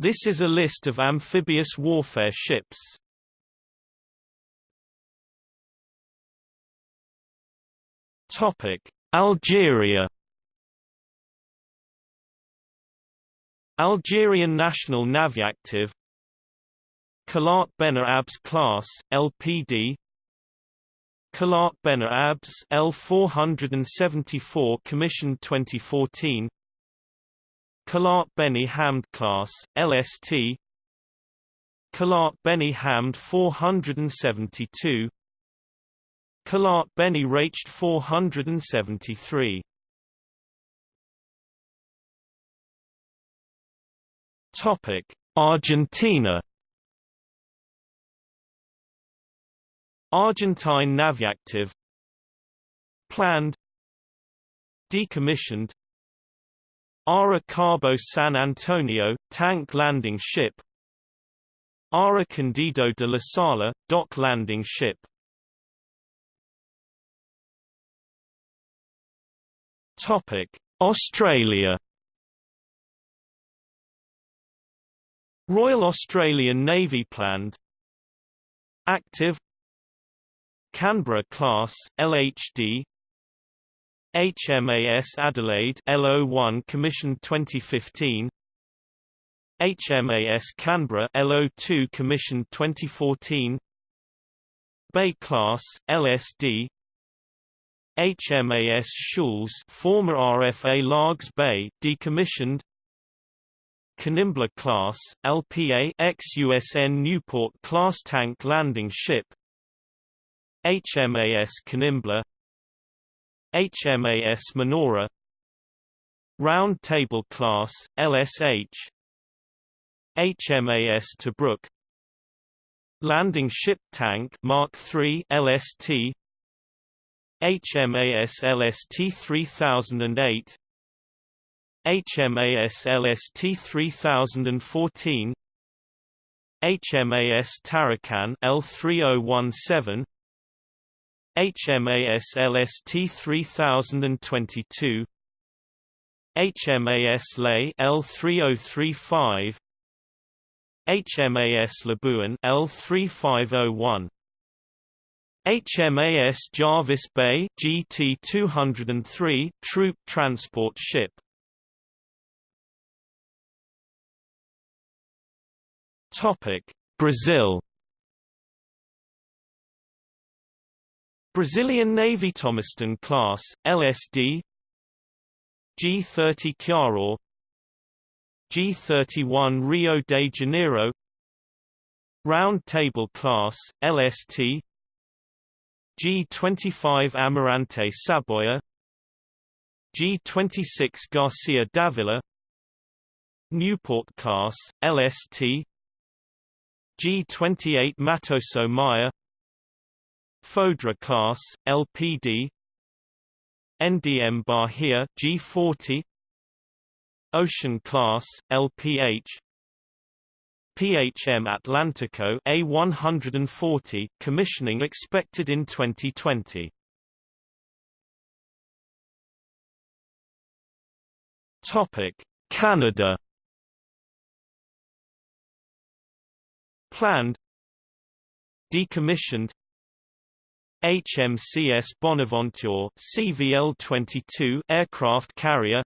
This is a list of amphibious warfare ships. Topic: Algeria. Algerian National Naviactive Khalat Benar Abs class LPD Khalat Benar Abs L474 commissioned 2014 Khalat Beni Hamd class LST Khalat Beni Hamd 472 Khalat Beni Rached 473 Topic Argentina. Argentine Naviactive Planned. Decommissioned Ara Cabo San Antonio, tank landing ship. Ara Candido de la Sala, dock landing ship. Australia. Royal Australian Navy planned. Active. Canberra class LHD HMAS Adelaide LO1 commissioned 2015 HMAS Canberra LO2 commissioned 2014 Bay class LSD HMAS Choules former RFA Largs Bay decommissioned. Kanimbla class LPA ex-USN Newport class tank landing ship. HMAS Kanimbla HMAS Manoora. Round Table Class, LSH HMAS Tobruk. Landing Ship Tank Mark III LST HMAS LST 3008 HMAS LST 3014 HMAS Tarakan L3017 HMAS LST 3022 HMAS Lae L3035 HMAS Labuan L3501 HMAS Jervis Bay GT203 troop transport ship. Topic Brazil Brazilian Navy Thomaston class, LSD G-30 Ceará G-31 Rio de Janeiro Round Table class, LST G-25 Almirante Saboia G-26 Garcia D'Avila Newport class, LST G-28 Mattoso Maia Foudre class, LPD NDM Bahia G40 Ocean class, LPH PHM Atlantico A140 commissioning expected in 2020 Topic Canada. Planned. Decommissioned HMCS Bonaventure CVL-22 aircraft carrier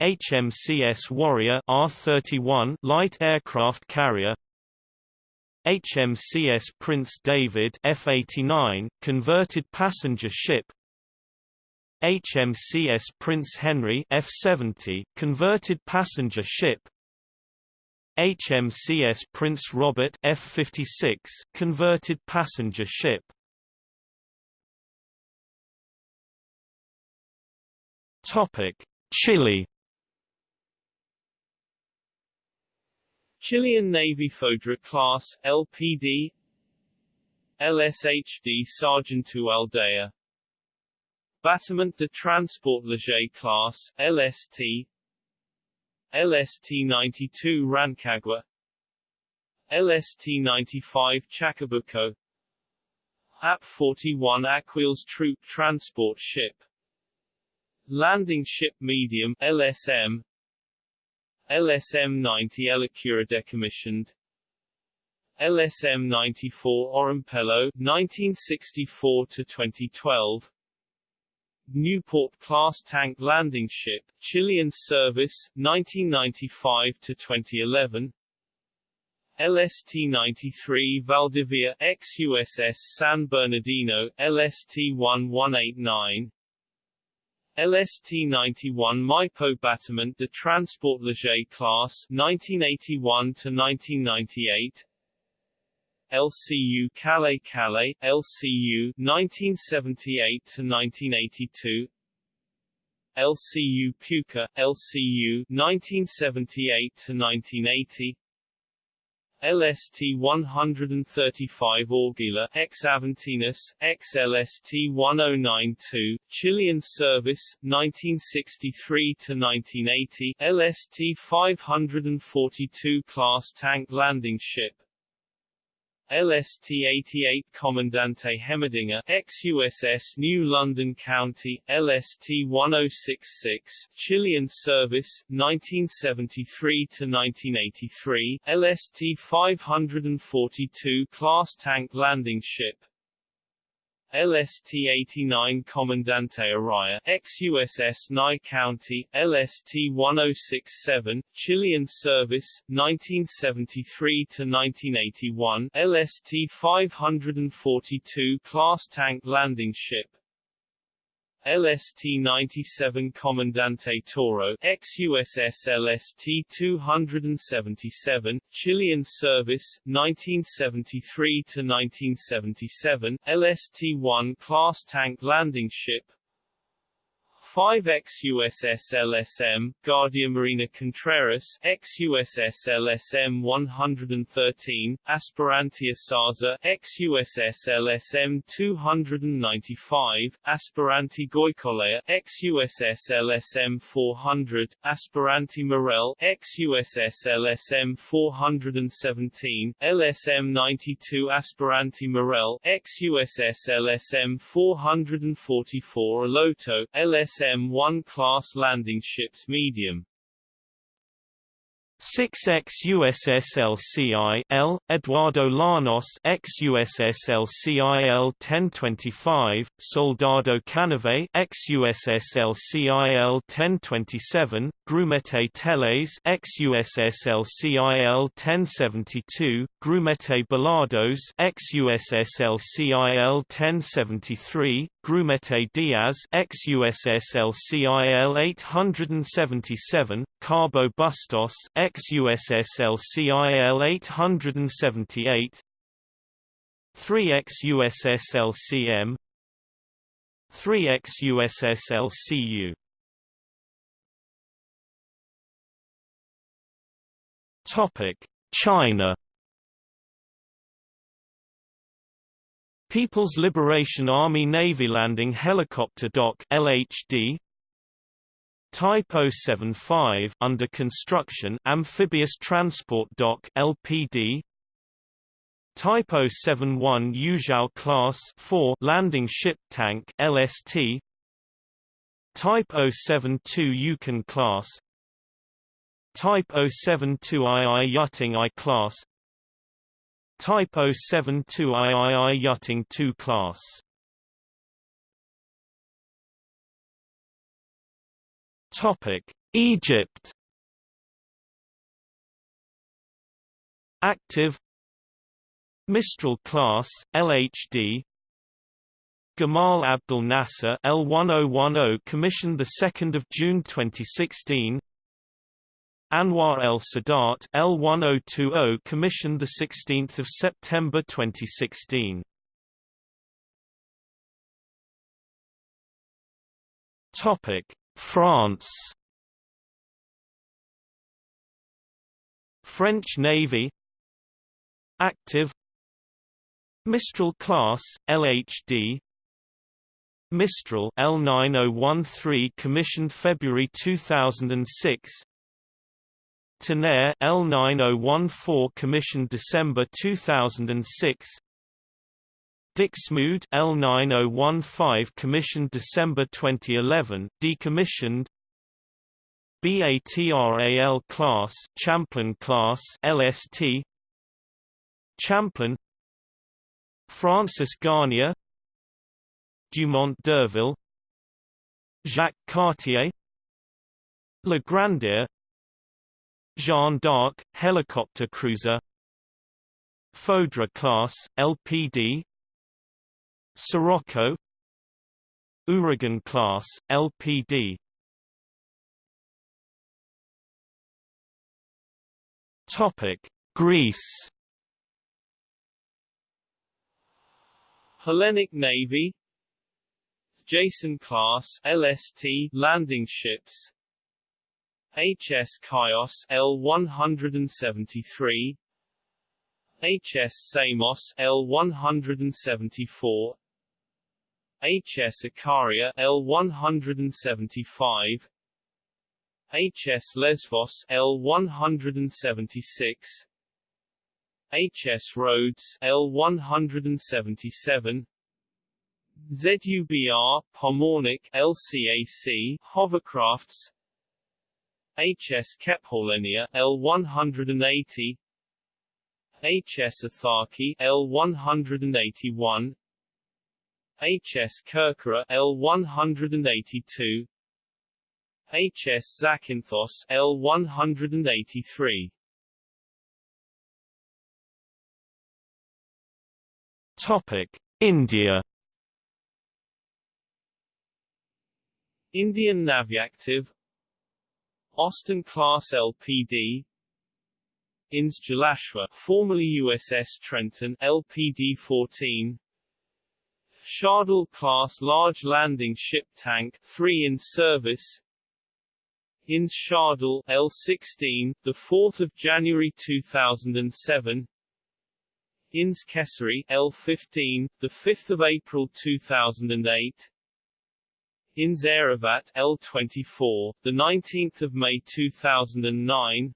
HMCS Warrior R-31 light aircraft carrier HMCS Prince David F-89 converted passenger ship HMCS Prince Henry F-70 converted passenger ship HMCS Prince Robert F-56 converted passenger ship Topic: Chile. Chilean Navy Foudre class LPD LSHD Sargento Aldea Bâtiment de Transport Léger class LST LST-92 Rancagua. LST-95 Chacabuco. AP-41 Aquiles Troop Transport Ship Landing Ship Medium LSM LSM-90 Elicura decommissioned. LSM-94 Orompello 1964 to 2012 Newport class tank landing ship Chilean service 1995 to 2011 LST-93 Valdivia ex-USS San Bernardino LST-1189 LST-91 Maipo Bâtiment de Transport Léger class 1981 to 1998 LCU Calais Calais LCU 1978 to 1982 LCU Puca LCU 1978 to 1980 LST-135 Orguila ex Aventinus, ex LST-1092, Chilean service, 1963–1980 LST-542 class tank landing ship LST-88 Comandante Hemmerdinger ex-USS New London County, LST-1066, Chilean service, 1973–1983, LST-542 class tank landing ship, LST-89 Comandante Araya ex-USS Nye County, LST-1067, Chilean service, 1973–1981 LST-542 class tank landing ship LST-97 Comandante Toro ex-USS LST-277, Chilean service, 1973–1977, LST-1 class tank landing ship 5 ex-USS LSM, Guardia Marina Contreras, ex-USS LSM 113, Aspirantia Sarza, ex-USS LSM 295, Aspirante Goicolea, ex-USS LSM 400, Aspirante Morel, ex-USS LSM 417, LSM 92 Aspirante Morel, ex-USS LSM 444 Aloto, LSM M1 class landing ships medium 6 ex-USS LCI L. Eduardo Llanos ex-USS LCI L-1025, Soldado Canave ex-USS LCI L-1027, Grumete Teles ex-USS LCI L-1072, Grumete Balados ex-USS LCI L-1073, Grumete Diaz ex-USS LCI L-877, Cabo Bustos ex-USS LCIL 878 3 ex-USS LCM 3 ex-USS LCU Topic China. People's Liberation Army Navy Landing Helicopter Dock LHD Type 075 under construction Amphibious Transport Dock LPD Type 071 Yuzhao Class 4 Landing Ship Tank LST Type 072 Yukan Class. Type 072 II Yuting I Class. Type 072 III Yuting II Class Topic: Egypt. Active. Mistral class LHD Gamal Abdel Nasser L1010 commissioned the 2nd of June 2016 Anwar El Sadat L1020 commissioned the 16th of September 2016 Topic France. French Navy. Active. Mistral class LHD Mistral L9013 commissioned February 2006 Tonnerre L9014 commissioned December 2006 Dixmude L9015 commissioned December 2011, decommissioned BATRAL class Champlain class LST Champlain Francis Garnier Dumont d'Urville Jacques Cartier La Grandière Jeanne d'Arc, helicopter cruiser Foudre class, LPD Siroco Ouragan class, LPD Greece. Hellenic Navy. Jason class LST landing ships. HS Chios L173 HS Samos L174 HS Ikaria L175 HS Lesvos L176 HS Rhodes L177 ZUBR Pomornik LCAC hovercrafts. HS Kephallenia L180 HS Ithaki L181 HS Kerkyra L182 HS Zakynthos L183 Topic India. Indian Navyactive Austin class LPD INS Jalashwa formerly USS Trenton LPD 14 Shardul-class large landing ship tank 3 in service, INS Shardul L16, the 4th of January 2007. INS Kesari L15, the 5th of April 2008. INS Airavat L24, the 19th of May 2009.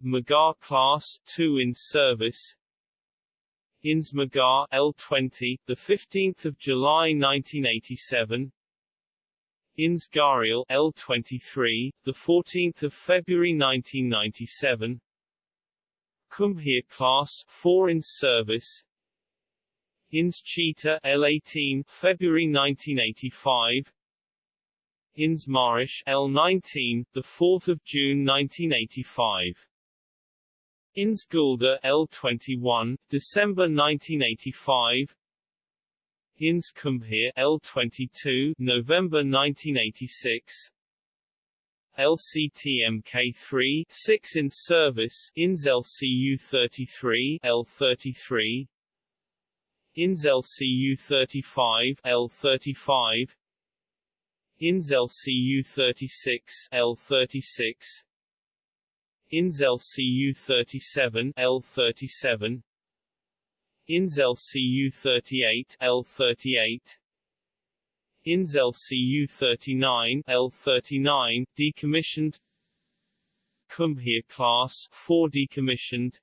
Magar class 2 in service. INS Magar L20, the 15th of July 1987. INS Gharial L23, the 14th of February 1997. Kumbhir class 4 in service. INS Cheetah L18 February 1985 INS Mahish L19 the 4th of June 1985 INS Guldar L21 December 1985 INS Kumbhir L22 November 1986 LCTMK3 6 in service INS LCU 33 L33 INS LCU 35 L35 INS LCU 36 L36 INS LCU 37 L37 INS LCU 38 L38 INS LCU 39 L39 decommissioned. Kumbhir class 4 decommissioned.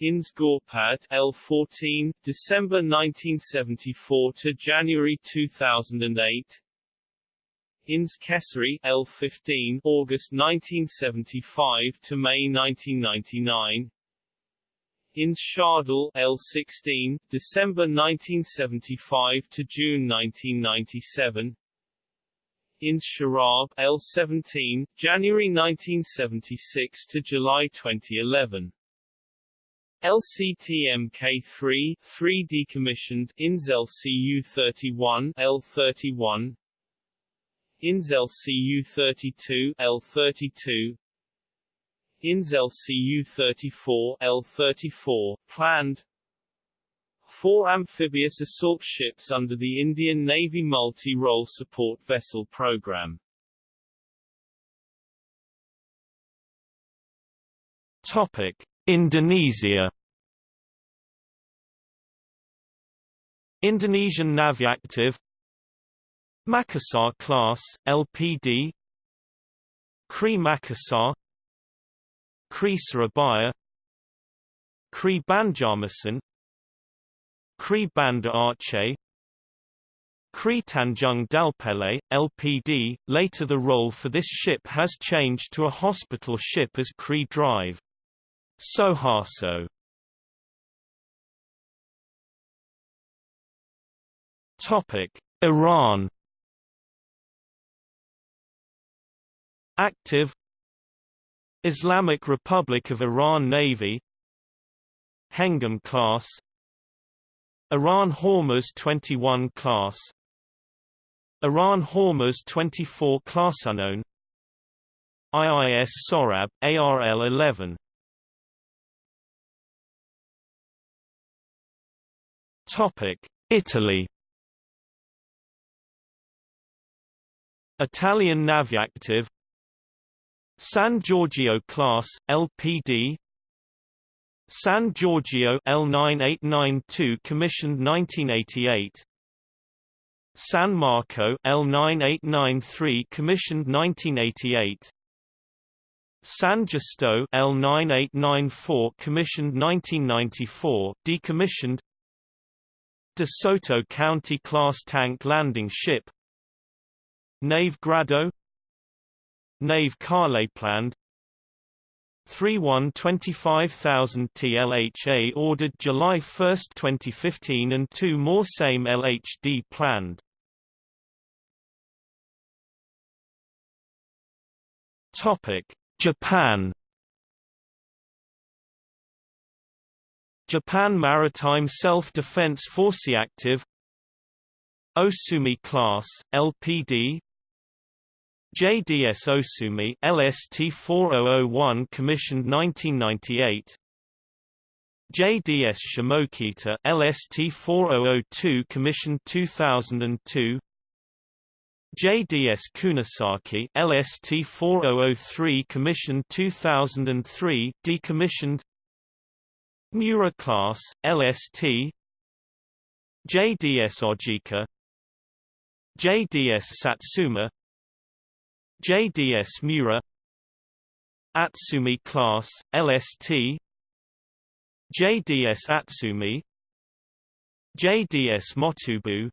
INS Ghorpad L14 December 1974 to January 2008 INS Kesari L15 August 1975 to May 1999 INS Shardul L16 December 1975 to June 1997 INS Sharabh L17 January 1976 to July 2011 LCTMK3 3 decommissioned INS LCU 31 L31 INS LCU 32 L32 INS LCU 34 L34 planned. Four amphibious assault ships under the Indian Navy Multi-Role Support Vessel Program. Topic Indonesia. Indonesian Navyactive Makassar class, LPD KRI Makassar KRI Surabaya KRI Banjarmasin KRI Banda Aceh KRI Tanjung Dalpele, LPD. Later the role for this ship has changed to a hospital ship as KRI Drive. Soeharso. Topic: Iran. Active. Islamic Republic of Iran Navy. Hengam class. Iran Hormuz 21 class. Iran Hormuz 24 class unknown. IIS Sorab ARL 11 Topic Italy. Italian Naviactive San Giorgio class LPD San Giorgio L9892 commissioned 1988 San Marco L9893 commissioned 1988 San Giusto L9894 commissioned 1994 decommissioned De Soto County class tank landing ship Nave Grado Nave Caorle planned 3-1 25,000 TLHA ordered July 1, 2015 and two more same LHD planned. Japan. Japan Maritime Self-Defense Force active Osumi class, LPD JDS Osumi LST 4001 commissioned 1998 JDS Shimokita LST 4002 commissioned 2002 JDS Kunisaki LST 4003 commissioned 2003 decommissioned. Miura class LST JDS Ojika. JDS Satsuma JDS Miura Atsumi class LST JDS Atsumi JDS Motobu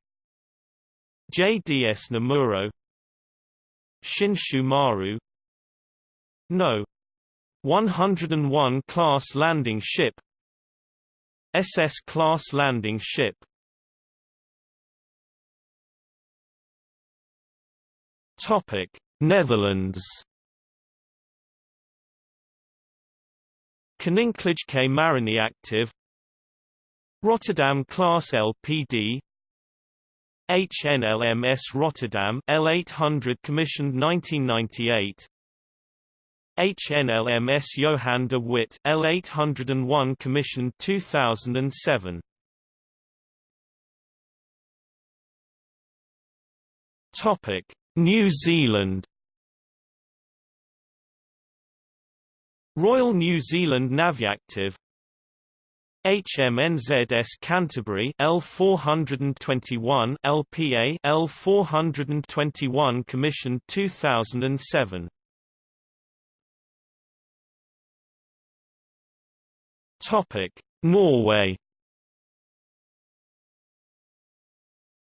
JDS Nemuro Shinshu Maru No. 101 class landing ship SS class landing ship Topic Netherlands. Koninklijke K. Marine active Rotterdam class LPD HNLMS Rotterdam L800 commissioned 1998 HNLMS Johan de Witt L801 commissioned 2007 Topic New Zealand. Royal New Zealand Naviactive. HMNZS Canterbury L421 LPA L421 commissioned 2007 Topic Norway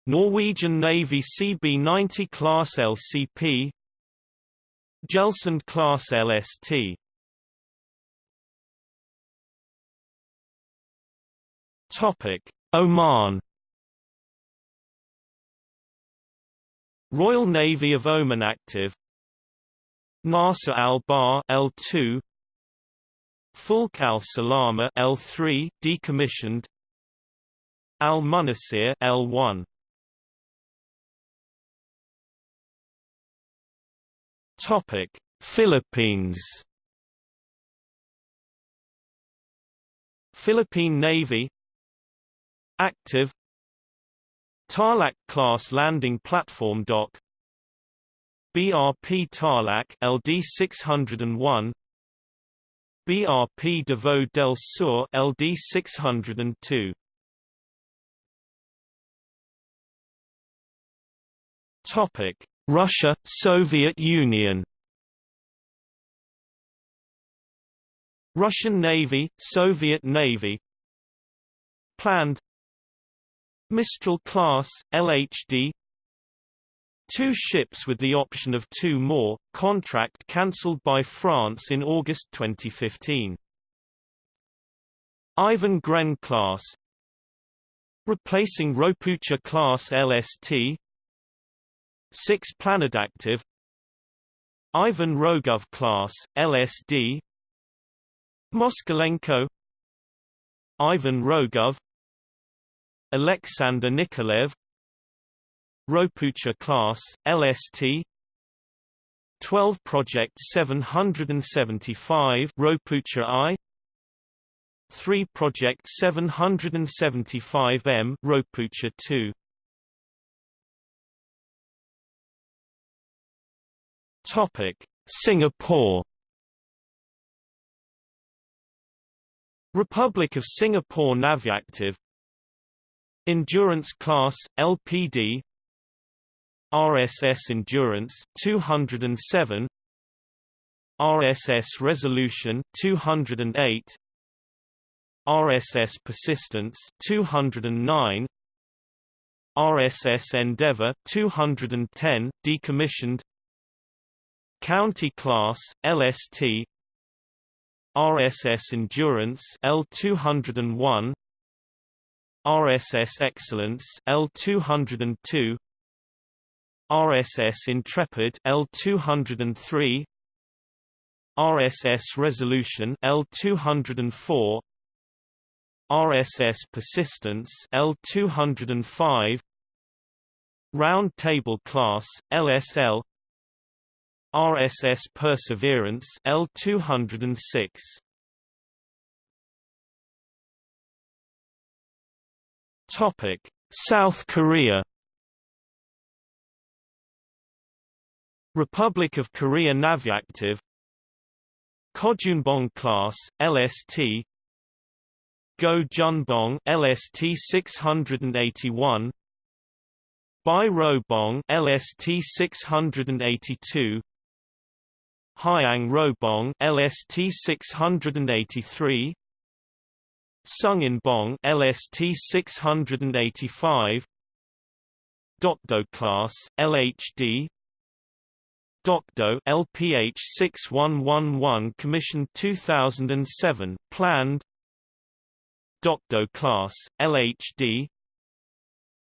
Norwegian Navy CB90 class LCP Gelsund class LST Topic: Oman. Royal Navy of Oman active. Nasser al-Bahr L2 Fulk al-Salama L3 decommissioned. Al-Munasir L1 Topic Philippines? Philippine Navy? Active? Tarlac class landing platform dock BRP Tarlac LD 601 BRP Davao del Sur LD 602 Topic Russia Soviet Union. Russian Navy Soviet Navy. Planned. Mistral class, LHD Two ships with the option of two more, contract cancelled by France in August 2015. Ivan Gren class. Replacing Ropucha class LST 6 Planadactive Ivan Rogov class, LSD Moskalenko Ivan Rogov Alexander Nikolaev Ropucha class, LST 12 Project 775 Ropucha I 3 Project 775M Ropucha 2 Topic: Singapore. Republic of Singapore Naviactive. Endurance Class LPD RSS Endurance 207 RSS Resolution 208 RSS Persistence 209 RSS Endeavour 210 decommissioned County Class, LST RSS Endurance L201 RSS Excellence L202 RSS Intrepid L203 RSS Resolution L204 RSS Persistence L205 Round Table Class LSL RSS Perseverance L206 Topic South Korea. Republic of Korea Naviactive Kojunbong class LST Go Junbong LST 681 Bai Robong LST 682 Hyang Robong LST 683 Sungin Bong LST 685 Dokdo class LHD Dokdo LPH 6111 Commission 2007 planned. Dokdo class LHD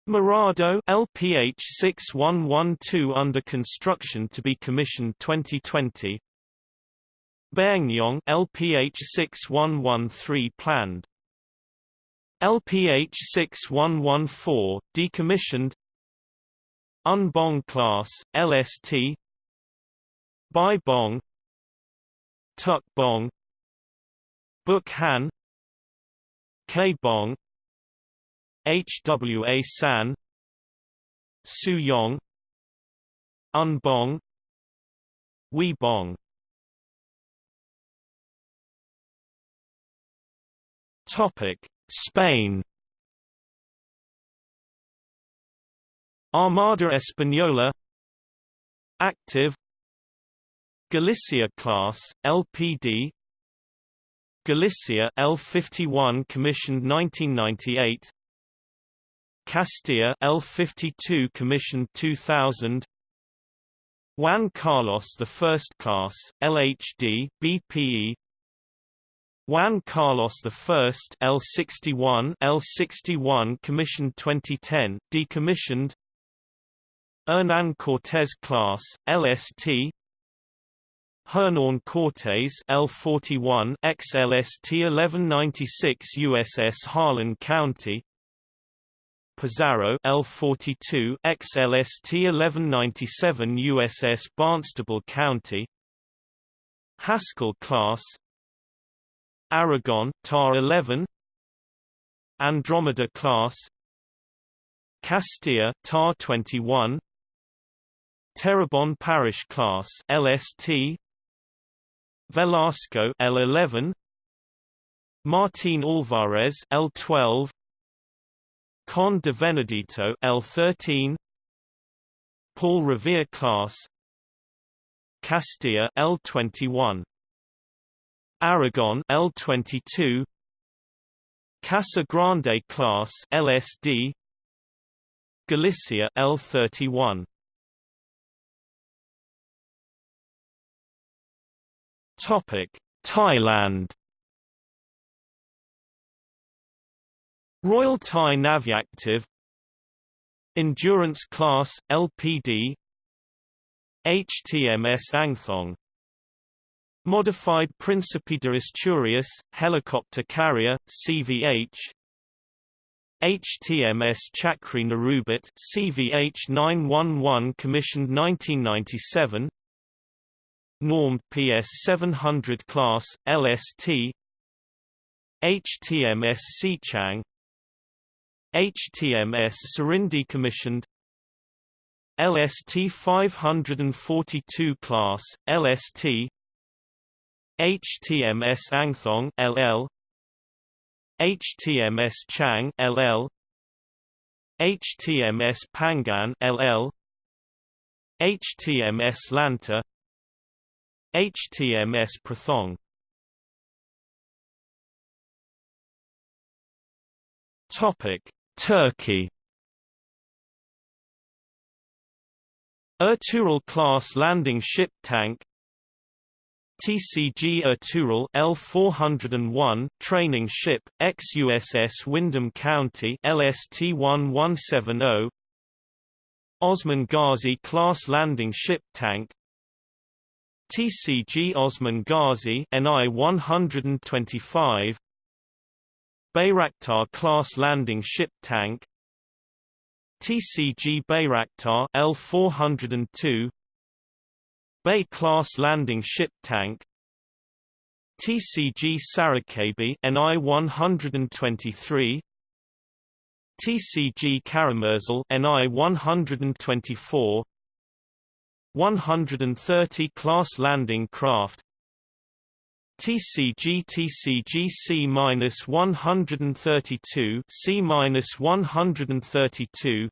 Marado LPH 6112 under construction to be commissioned 2020 Baeknyong LPH 6113 planned. LPH 6114 decommissioned. Unbong class LST Bai Bong. Tuk Bong. Bukhan K Bong HWA San Su Suyong Unbong Weibong Topic Spain. Armada Española. Active. Galicia class LPD Galicia L51 commissioned 1998 Castilla L52 commissioned 2000 Juan Carlos First Class LHD BPE Juan Carlos I L61 L61 commissioned 2010 decommissioned. Hernan Cortés class LST Hernan Cortés L41 XLST 1196 USS Harlan County Pizarro L42 XLST 1197 USS Barnstable County. Haskell class. Aragon TAR 11 Andromeda class. Castilla TAR 21 Terrebonne Parish class LST Velasco L11 Martin Alvarez L12 Con de Venadito L13 Paul Revere class. Castilla L21 Aragon L22 Casa Grande class LSD Galicia L31 Topic Thailand Royal Thai Navyactive Endurance Class LPD HTMS Angthong. Modified Príncipe de Asturias helicopter carrier CVH HTMS Chakri Naruebet CVH 911 commissioned 1997 Normed PS 700 class LST HTMS Sichang HTMS Surindi commissioned. LST 542 class LST HTMS Angthong LL HTMS Chang LL HTMS Pangan LL HTMS Lanta. HTMS Prathong. Topic Turkey. Ertuğrul class landing ship tank. TCG Ertuğrul L401 training ship ex-USS Windham County LST-1170 Osman Gazi class landing ship tank. TCG Osman Gazi NI 125 Bayraktar class landing ship tank TCG Bayraktar L402 Bay class landing ship tank TCG Sarıkabı NI 123 TCG Karamursel NI 124 130 class landing craft TCG TCG C-132 C-132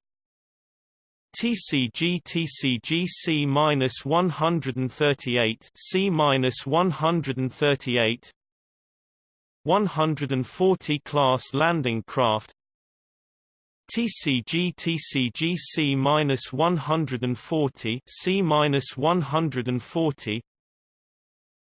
TCG TCG C-138 C-138 140 class landing craft TCG TCG C-140 C-140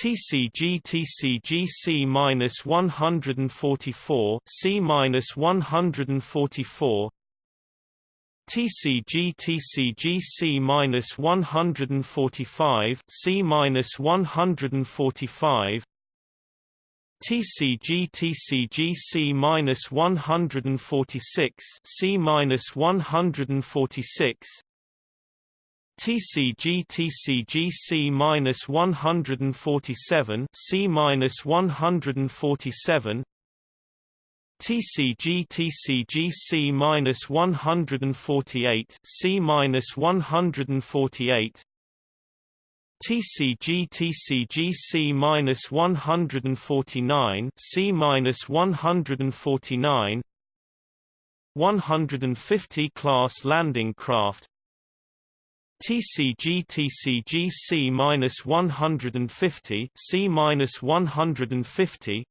TCG TCG C-144 C-144 TCG TCG C-145 C-145 TCG TCG C-146 C-146 TCG TCG C-147 C-147 TCG TCG C-148 C-148 TCG TCG C-149 C-149 150 class landing craft TCG TCG C-150 C-150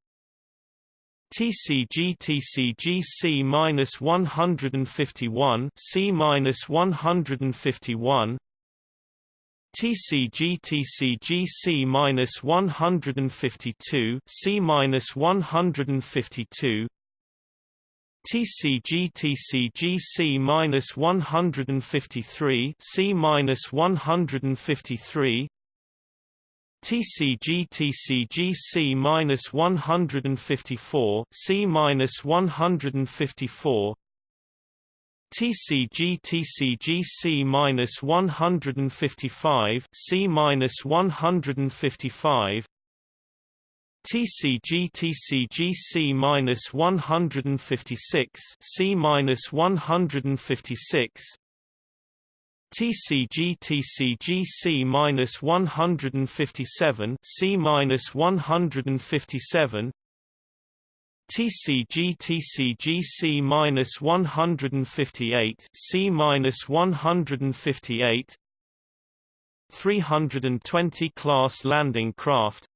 TCG TCG C-151 C-151 TCG TCG C-152 C-152 TCG TCG C-153 C-153 TCG TCG C-154 C-154 TCG TCG C-155 C-155 TCG TCG C-156 C-156 TCG TCG C minus 157 C minus 157 TCG TCG C minus 158 C minus 158 320 class landing craft TCG TCG C minus 320 C minus 320 TCG TCG C minus 321 C minus 321 TCG TCG C minus 322 C minus 322 TCG TCG C minus 153 C minus 323 TCG TCG C minus 324 C minus 324 TCG TCG C minus 325 C minus 325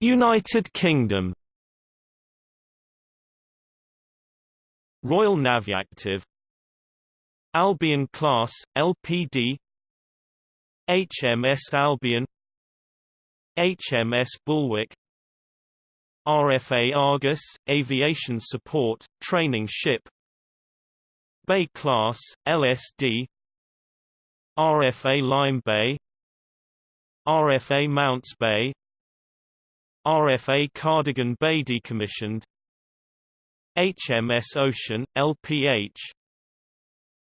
United Kingdom. Royal Navy active. Albion class LPD HMS Albion. HMS Bulwark RFA Argus aviation support training ship. Bay class LSD RFA Lime Bay. RFA Mounts Bay RFA Cardigan Bay decommissioned. HMS Ocean, LPH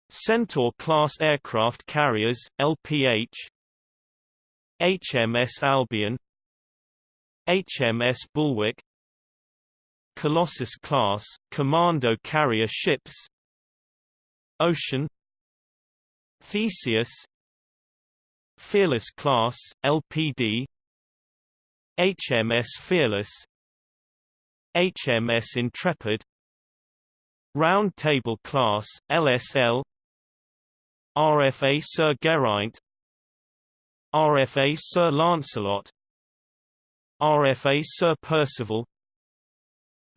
Centaur-class aircraft carriers, LPH HMS Albion. HMS Bulwark Colossus-class, commando carrier ships. Ocean. Theseus. Fearless-class, LPD HMS Fearless HMS Intrepid Round Table Class, LSL RFA Sir Geraint RFA Sir Lancelot RFA Sir Percival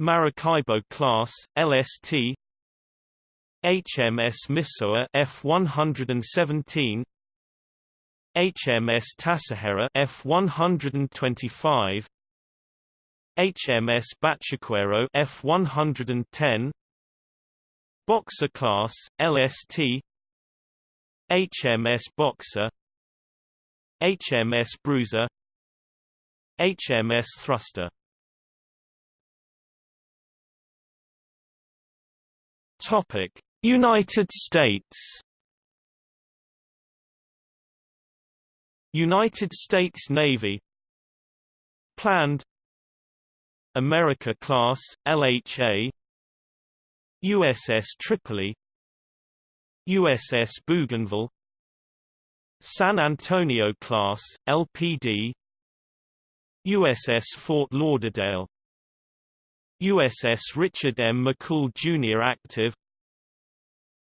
Maracaibo Class, LST HMS Misoa F117 HMS Tassajara F125 HMS Bachaquero F110 Boxer class LST HMS Boxer HMS Bruiser HMS Thruster. Topic United States United States Navy. Planned. America class, LHA USS Tripoli. USS Bougainville. San Antonio class, LPD USS Fort Lauderdale. USS Richard M. McCool Jr. active.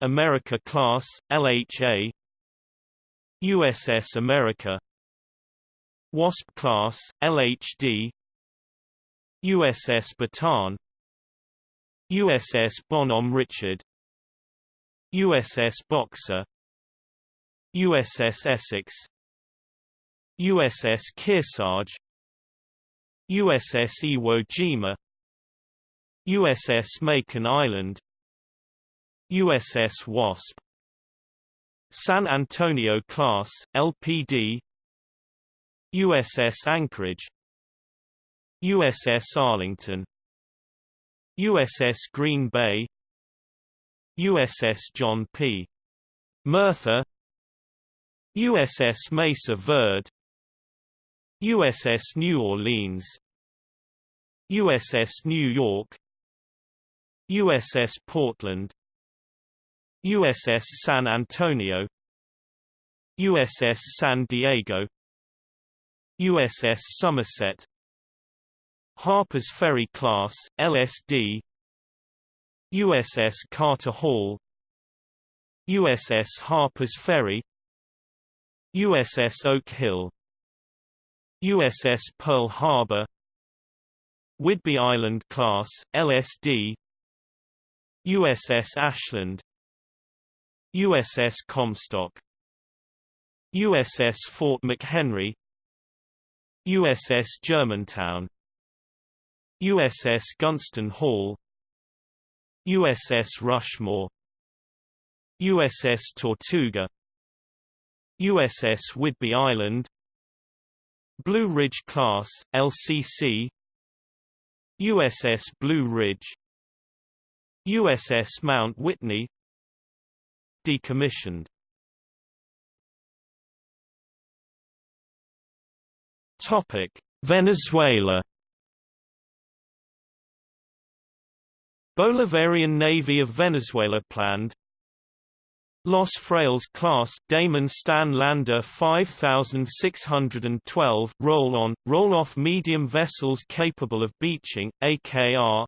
America class, LHA USS America. Wasp class, LHD USS Bataan. USS Bonhomme Richard. USS Boxer. USS Essex. USS Kearsarge. USS Iwo Jima. USS Makin Island. USS Wasp San Antonio class, LPD USS Anchorage USS Arlington USS Green Bay USS John P. Murtha USS Mesa Verde USS New Orleans USS New York USS Portland USS San Antonio USS San Diego USS Somerset Harper's Ferry class, LSD USS Carter Hall USS Harper's Ferry USS Oak Hill USS Pearl Harbor Whidbey Island class, LSD USS Ashland USS Comstock USS Fort McHenry USS Germantown USS Gunston Hall USS Rushmore USS Tortuga USS Whidbey Island Blue Ridge class, LCC USS Blue Ridge USS Mount Whitney Decommissioned. Topic: Venezuela. Bolivarian Navy of Venezuela planned. Los Frailes class Damen Stan Lander 5612 roll-on, roll-off medium vessels capable of beaching, AKR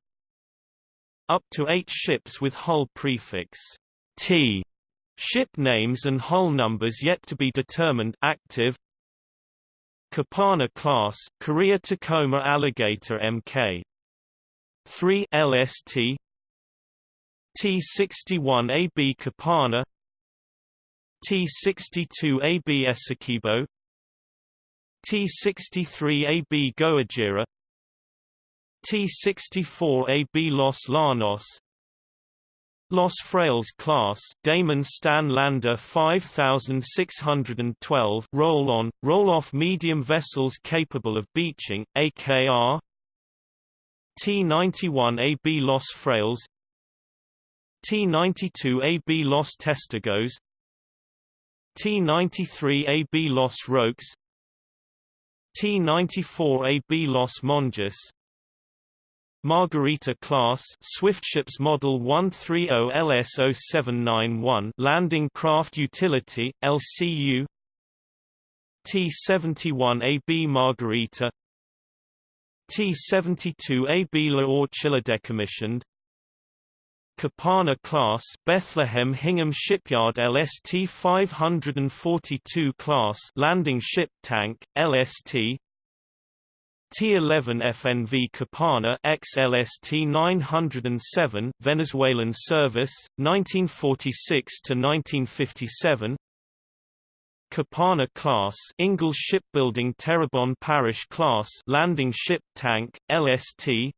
up to eight ships with hull prefix T. Ship names and hull numbers yet to be determined active. Capana class Korea Tacoma Alligator Mk 3 LST T61AB Capana. T62AB Esequibo. T63AB Goajira. T64AB Los Llanos Los Frailes class Damen Stan Lander 5612 roll-on, roll-off medium vessels capable of beaching, AKR T91AB Los Frailes. T92AB Los Testigos. T93AB Los Roques. T94AB Los Monjes Margarita class Swiftships Model 130 LS0791 landing craft utility LCU T71AB Margarita. T72AB La Orchilla decommissioned. Capana class Bethlehem Hingham Shipyard LST 542 class landing ship tank LST T11 FNV Capana XLST 907 Venezuelan service 1946 to 1957 Capana class Ingalls Shipbuilding Terrebonne Parish class landing ship tank LST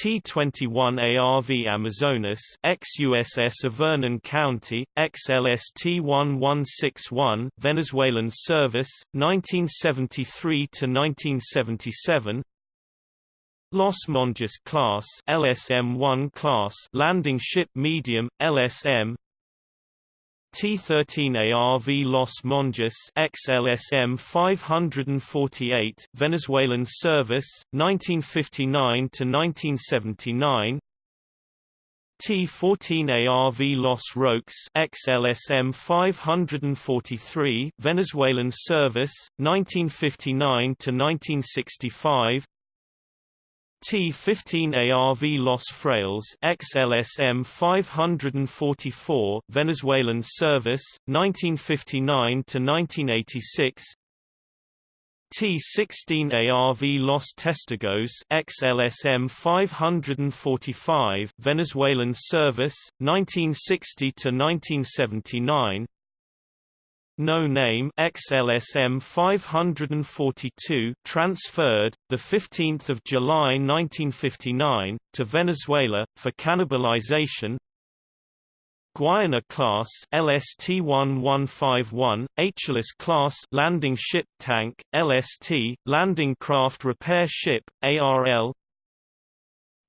T-21 ARV Amazonas ex-USS Vernon County, XLST-1161 Venezuelan service, 1973–1977 Los Monjes class LSM-1 class landing ship medium, LSM T-13 ARV Los Monjes XLSM 548 Venezuelan service 1959 to 1979 T-14 ARV Los Roques XLSM 543 Venezuelan service 1959 to 1965 T-15 ARV Los Frailes XLSM 544 Venezuelan service 1959 to 1986 T-16 ARV Los Testigos XLSM 545 Venezuelan service 1960 to 1979 no name XLSM 542 transferred the 15th of July 1959 to Venezuela for cannibalization. Guiana class LST-1151, HLS class landing ship tank LST, landing craft repair ship ARL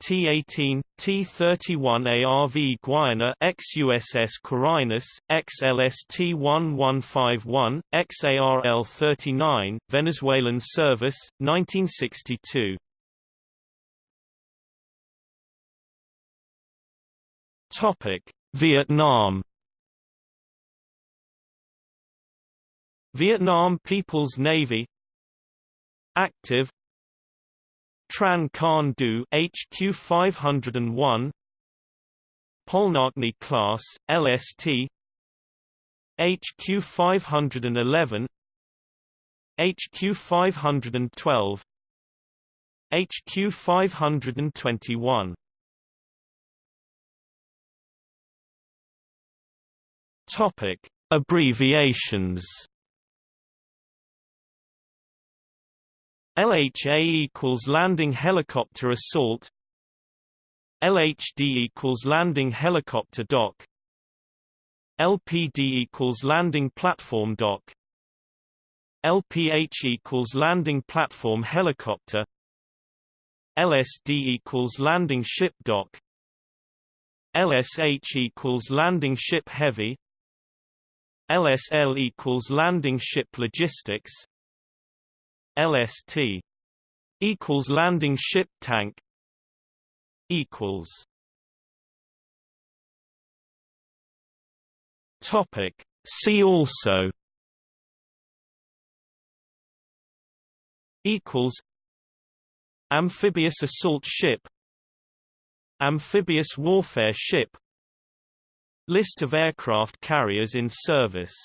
T-18, T-31 ARV Guiana ex-USS Quirinus, ex-LST-1151, ex-ARL-39, Venezuelan service, 1962 Topic: Vietnam. Vietnam People's Navy. Active Tran Khanh Du HQ 501 Polnocny class LST HQ 511 HQ 512 HQ 521 Topic: Abbreviations. LHA equals Landing Helicopter Assault. LHD equals Landing Helicopter Dock. LPD equals Landing Platform Dock. LPH equals Landing Platform Helicopter. LSD equals Landing Ship Dock. LSH equals Landing Ship Heavy. LSL equals landing ship logistics LST equals landing ship tank equals topic see also equals amphibious assault ship amphibious warfare ship List of aircraft carriers in service